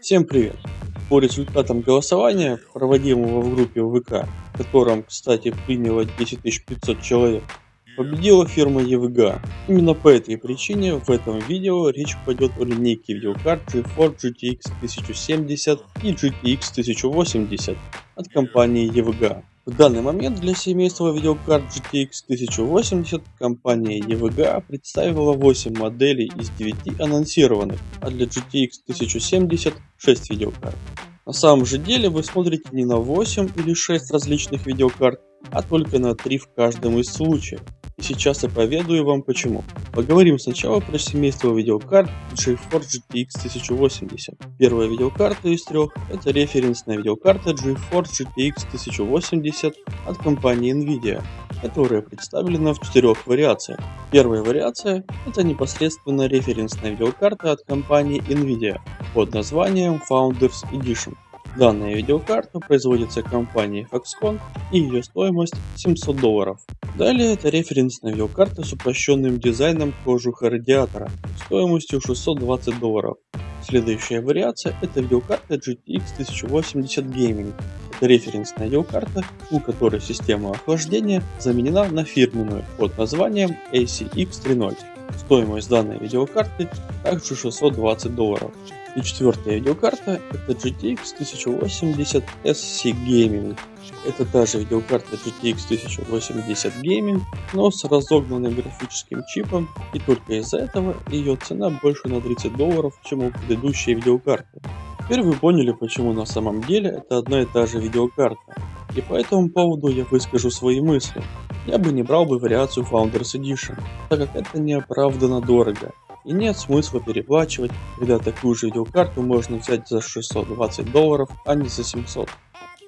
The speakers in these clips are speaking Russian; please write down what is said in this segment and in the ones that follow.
Всем привет! По результатам голосования, проводимого в группе ВК, в котором, кстати, приняло 10 500 человек, победила фирма EVGA. Именно по этой причине в этом видео речь пойдет о линейке видеокарт GeForce GTX 1070 и GTX 1080 от компании EVGA. В данный момент для семейства видеокарт GTX 1080 компания EVGA представила 8 моделей из 9 анонсированных, а для GTX 1070 6 видеокарт. На самом же деле вы смотрите не на 8 или 6 различных видеокарт, а только на 3 в каждом из случаев. И сейчас я поведаю вам почему. Поговорим сначала про семейство видеокарт GeForce GTX 1080. Первая видеокарта из трех это референсная видеокарта GeForce GTX 1080 от компании Nvidia, которая представлена в четырех вариациях. Первая вариация это непосредственно референсная видеокарта от компании Nvidia под названием Founders Edition. Данная видеокарта производится компанией Foxconn и ее стоимость 700 долларов. Далее это референсная видеокарта с упрощенным дизайном кожуха радиатора стоимостью 620 долларов. Следующая вариация это видеокарта GTX 1080 Gaming. Это референсная видеокарта, у которой система охлаждения заменена на фирменную под названием ACX 3.0. Стоимость данной видеокарты также 620 долларов. И четвертая видеокарта это GTX 1080 SC Gaming. Это та же видеокарта GTX 1080 Gaming, но с разогнанным графическим чипом, и только из-за этого ее цена больше на 30 долларов, чем у предыдущей видеокарты. Теперь вы поняли, почему на самом деле это одна и та же видеокарта. И по этому поводу я выскажу свои мысли. Я бы не брал бы вариацию Founders Edition, так как это неоправданно дорого. И нет смысла переплачивать, когда такую же видеокарту можно взять за 620 долларов, а не за 700.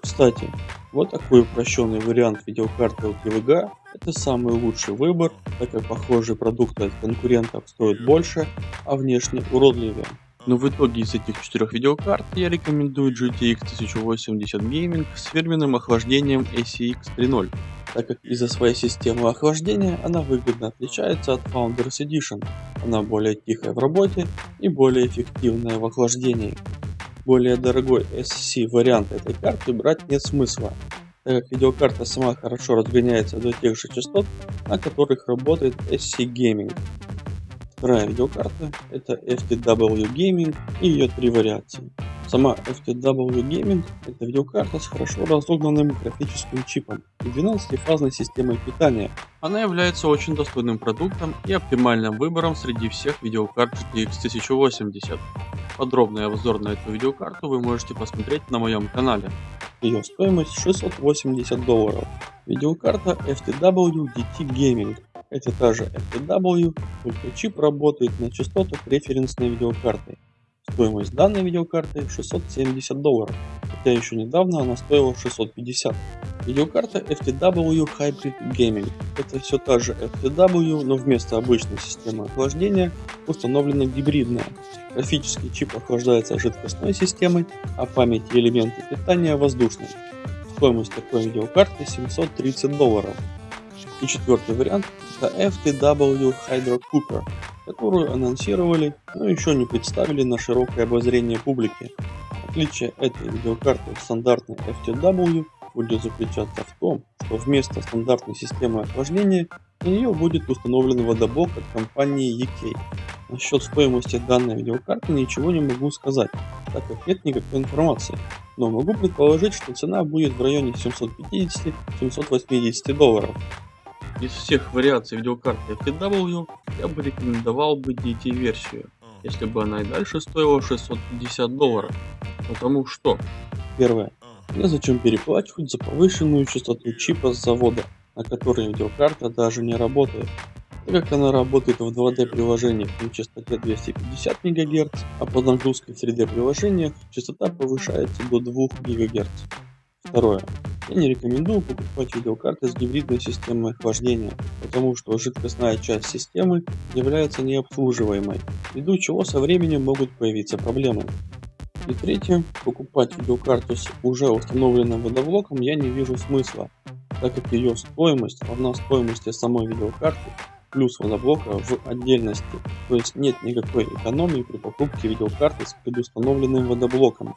Кстати, вот такой упрощенный вариант видеокарты от EVGA это самый лучший выбор, так как похожие продукты от конкурентов стоят больше, а внешне уродливее. Но в итоге из этих четырех видеокарт я рекомендую GTX 1080 Gaming с фирменным охлаждением ACX 3.0, так как из-за своей системы охлаждения она выгодно отличается от Founders Edition. Она более тихая в работе и более эффективная в охлаждении. Более дорогой SC вариант этой карты брать нет смысла, так как видеокарта сама хорошо разгоняется до тех же частот, на которых работает SC Gaming. Вторая видеокарта это FTW Gaming и ее три вариации. Сама FTW Gaming это видеокарта с хорошо разогнанным графическим чипом и 12-фазной системой питания. Она является очень достойным продуктом и оптимальным выбором среди всех видеокарт GTX 1080. Подробный обзор на эту видеокарту вы можете посмотреть на моем канале. Ее стоимость 680 долларов. Видеокарта FTW DT Gaming это та же FTW, только чип работает на частотах референсной видеокарты. Стоимость данной видеокарты 670 долларов, хотя еще недавно она стоила 650. Видеокарта FTW Hybrid Gaming. Это все та же FTW, но вместо обычной системы охлаждения установлена гибридная. Графический чип охлаждается жидкостной системой, а память и элементы питания воздушной. Стоимость такой видеокарты 730 долларов. И четвертый вариант это FTW Hydro Cooper, которую анонсировали, но еще не представили на широкое обозрение публики. Отличие этой видеокарты от стандартной FTW будет заключаться в том, что вместо стандартной системы охлаждения на нее будет установлен водоблок от компании EK. Насчет стоимости данной видеокарты ничего не могу сказать, так как нет никакой информации, но могу предположить, что цена будет в районе 750-780 долларов. Из всех вариаций видеокарты FTW я бы рекомендовал бы DT версию, если бы она и дальше стоила 650 долларов. Потому что, первое, незачем переплачивать за повышенную частоту чипа с завода, на которой видеокарта даже не работает. Так как она работает в 2D приложениях на частоте 250 МГц, а под нагрузкой в 3D приложениях частота повышается до 2 ГГц. Второе. Я не рекомендую покупать видеокарты с гибридной системой охлаждения, потому что жидкостная часть системы является необслуживаемой, ввиду чего со временем могут появиться проблемы. И третье, покупать видеокарту с уже установленным водоблоком я не вижу смысла, так как ее стоимость равна стоимости самой видеокарты плюс моноблока в отдельности, то есть нет никакой экономии при покупке видеокарты с предустановленным водоблоком.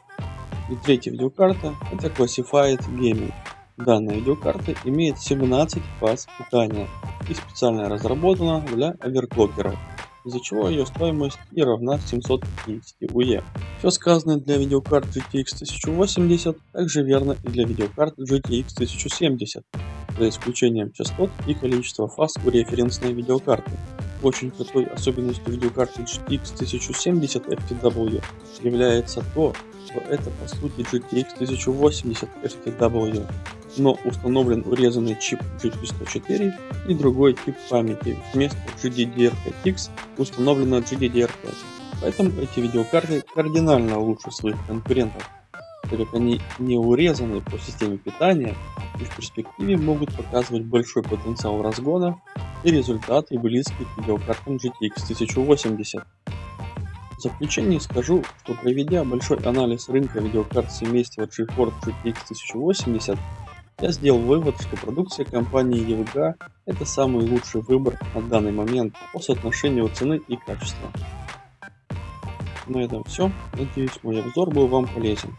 И третья видеокарта это Classified Gaming. Данная видеокарта имеет 17 фаз питания и специально разработана для оверклокеров из-за чего ее стоимость и равна 750 УЕ. Все сказанное для видеокарт GTX 1080 также верно и для видеокарт GTX 1070, за исключением частот и количества фаз у референсной видеокарты. Очень крутой особенностью видеокарты GTX 1070 FTW является то, что это по сути GTX 1080 FTW, но установлен урезанный чип GP104 и другой тип памяти. Вместо GDDR5X установлена GDDR5. Поэтому эти видеокарты кардинально лучше своих конкурентов, так как они не урезаны по системе питания и в перспективе могут показывать большой потенциал разгона и результаты близкие к видеокартам GTX 1080. В заключение скажу, что проведя большой анализ рынка видеокарт семейства GeForce GTX 1080, я сделал вывод, что продукция компании EVGA это самый лучший выбор на данный момент по соотношению цены и качества. На этом все. Надеюсь мой обзор был вам полезен.